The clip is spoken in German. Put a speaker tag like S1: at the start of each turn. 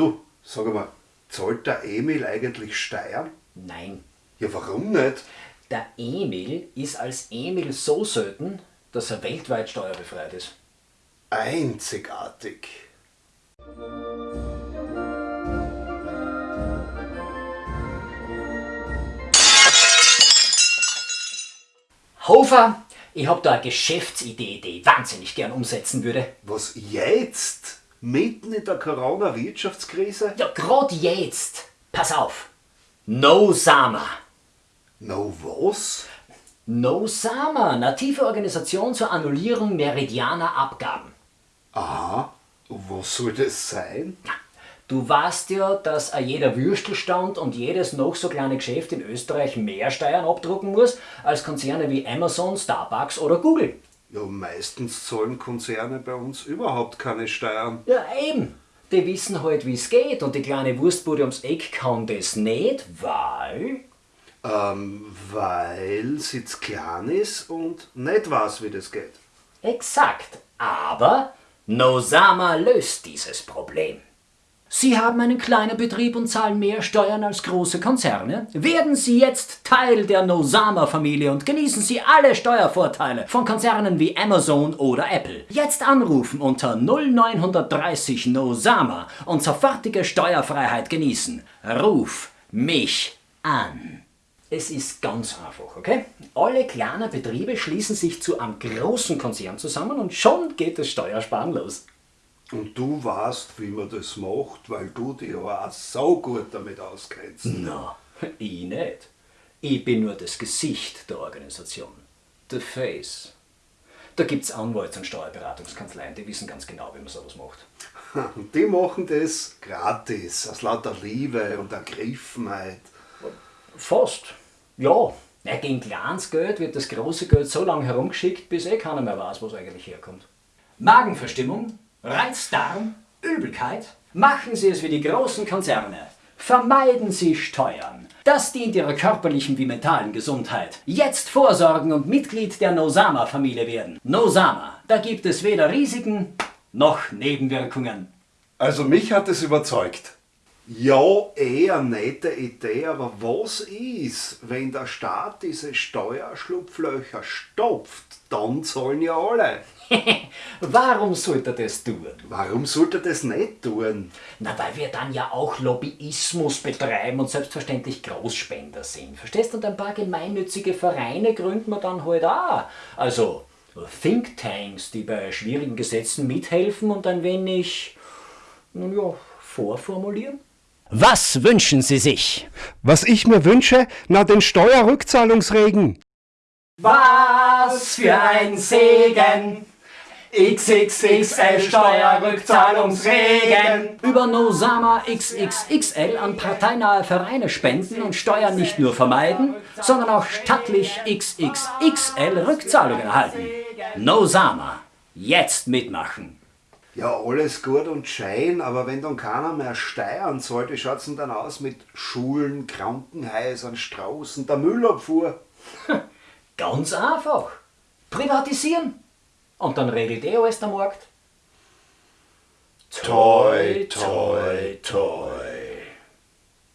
S1: Du, sag mal, zahlt der Emil eigentlich Steuern?
S2: Nein.
S1: Ja, warum nicht?
S2: Der Emil ist als Emil so selten, dass er weltweit steuerbefreit ist.
S1: Einzigartig.
S2: Hofer, ich hab da eine Geschäftsidee, die ich wahnsinnig gern umsetzen würde.
S1: Was jetzt? Mitten in der Corona-Wirtschaftskrise?
S2: Ja, grad jetzt. Pass auf. No Sama.
S1: No was?
S2: No Sama, native Organisation zur Annullierung meridianer Abgaben.
S1: Aha, was soll das sein?
S2: Du weißt ja, dass jeder Würstelstand und jedes noch so kleine Geschäft in Österreich mehr Steuern abdrucken muss als Konzerne wie Amazon, Starbucks oder Google.
S1: Ja, meistens zahlen Konzerne bei uns überhaupt keine Steuern.
S2: Ja, eben. Die wissen halt, wie es geht und die kleine Wurstbude ums Eck kann das nicht, weil...
S1: Ähm, weil sie zu klein ist und nicht weiß, wie das geht.
S2: Exakt. Aber Nosama löst dieses Problem. Sie haben einen kleinen Betrieb und zahlen mehr Steuern als große Konzerne? Werden Sie jetzt Teil der Nosama-Familie und genießen Sie alle Steuervorteile von Konzernen wie Amazon oder Apple. Jetzt anrufen unter 0930 Nosama und sofortige Steuerfreiheit genießen. Ruf mich an. Es ist ganz einfach, okay? Alle kleinen Betriebe schließen sich zu einem großen Konzern zusammen und schon geht das Steuersparen los.
S1: Und du weißt, wie man das macht, weil du dich ja auch so gut damit auskennst.
S2: Na, ich nicht. Ich bin nur das Gesicht der Organisation. The Face. Da gibt's Anwalts- und Steuerberatungskanzleien, die wissen ganz genau, wie man sowas macht.
S1: Und die machen das gratis, aus lauter Liebe und Ergriffenheit.
S2: Fast. Ja. ja. Gegen kleines Geld wird das große Geld so lange herumgeschickt, bis eh keiner mehr weiß, wo es eigentlich herkommt. Magenverstimmung, Reizdarm, Übelkeit. Machen Sie es wie die großen Konzerne. Vermeiden Sie Steuern. Das dient Ihrer körperlichen wie mentalen Gesundheit. Jetzt vorsorgen und Mitglied der Nosama-Familie werden. Nosama, da gibt es weder Risiken noch Nebenwirkungen.
S1: Also mich hat es überzeugt. Ja, eh eine nette Idee, aber was ist, wenn der Staat diese Steuerschlupflöcher stopft? Dann zahlen ja alle.
S2: Warum sollte er das tun?
S1: Warum sollte er das nicht tun?
S2: Na, weil wir dann ja auch Lobbyismus betreiben und selbstverständlich Großspender sind. Verstehst du? Und ein paar gemeinnützige Vereine gründen wir dann halt auch. Also Thinktanks, die bei schwierigen Gesetzen mithelfen und ein wenig, nun ja, vorformulieren. Was wünschen Sie sich?
S1: Was ich mir wünsche, na den Steuerrückzahlungsregen.
S2: Was für ein Segen! XXXL Steuerrückzahlungsregen. Über Nosama XXXL an parteinahe Vereine spenden und Steuern nicht nur vermeiden, sondern auch stattlich XXXL Rückzahlungen erhalten. Nosama. Jetzt mitmachen.
S1: Ja, alles gut und schein, aber wenn dann keiner mehr steuern sollte, schaut's denn dann aus mit Schulen, Krankenhäusern, Straßen, der Müllabfuhr?
S2: Ganz einfach. Privatisieren. Und dann regelt eh alles der Markt.
S1: Toi, toi, toi.